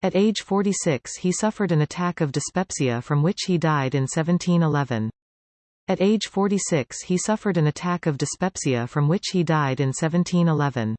At age 46 he suffered an attack of dyspepsia from which he died in 1711. At age 46 he suffered an attack of dyspepsia from which he died in 1711.